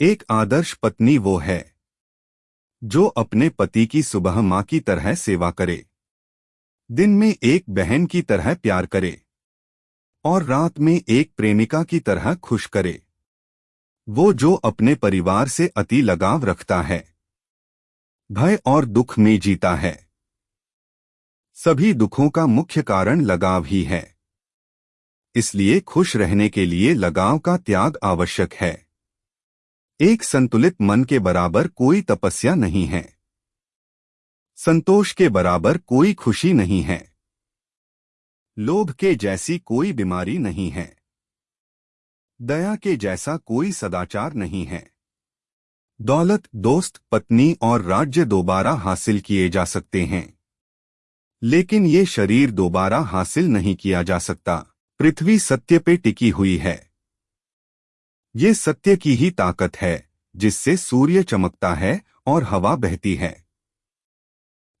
एक आदर्श पत्नी वो है, जो अपने पति की सुबह माँ की तरह सेवा करे, दिन में एक बहन की तरह प्यार करे, और रात में एक प्रेमिका की तरह खुश करे। वो जो अपने परिवार से अति लगाव रखता है, भय और दुख में जीता है। सभी दुखों का मुख्य कारण लगाव ही है, इसलिए खुश रहने के लिए लगाव का त्याग आवश्यक है। एक संतुलित मन के बराबर कोई तपस्या नहीं है। संतोष के बराबर कोई खुशी नहीं है। लोभ के जैसी कोई बीमारी नहीं है। दया के जैसा कोई सदाचार नहीं है। दौलत, दोस्त, पत्नी और राज्य दोबारा हासिल किए जा सकते हैं। लेकिन ये शरीर दोबारा हासिल नहीं किया जा सकता। पृथ्वी सत्य पे टिकी हुई है। ये सत्य की ही ताकत है, जिससे सूर्य चमकता है और हवा बहती है।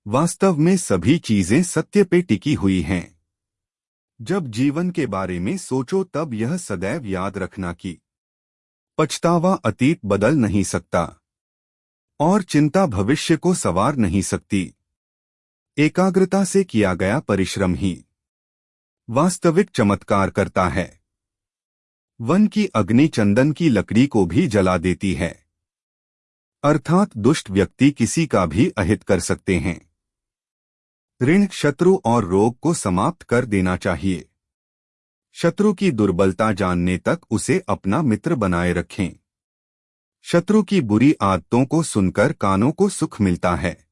वास्तव में सभी चीज़ें सत्य पे टिकी हुई हैं। जब जीवन के बारे में सोचो तब यह सदैव याद रखना कि पछतावा अतीत बदल नहीं सकता और चिंता भविष्य को सवार नहीं सकती। एकाग्रता से किया गया परिश्रम ही वास्तविक चमत्कार करता है। वन की अग्नि चंदन की लकड़ी को भी जला देती है। अर्थात दुष्ट व्यक्ति किसी का भी अहित कर सकते हैं। ऋण शत्रु और रोग को समाप्त कर देना चाहिए। शत्रु की दुर्बलता जानने तक उसे अपना मित्र बनाए रखें। शत्रु की बुरी आदतों को सुनकर कानों को सुख मिलता है।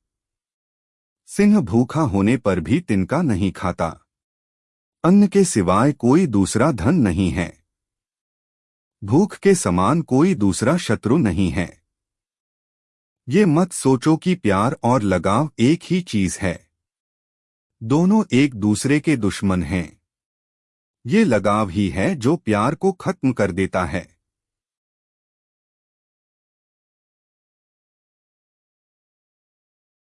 सिंह भूखा होने पर भी तिनका नहीं खाता। अन्न के सिवाय कोई दूसरा धन नहीं है। भूख के समान कोई दूसरा शत्रु नहीं है। ये मत सोचो कि प्यार और लगाव एक ही चीज़ है। दोनों एक दूसरे के दुश्मन हैं। ये लगाव ही है जो प्यार को खत्म कर देता है।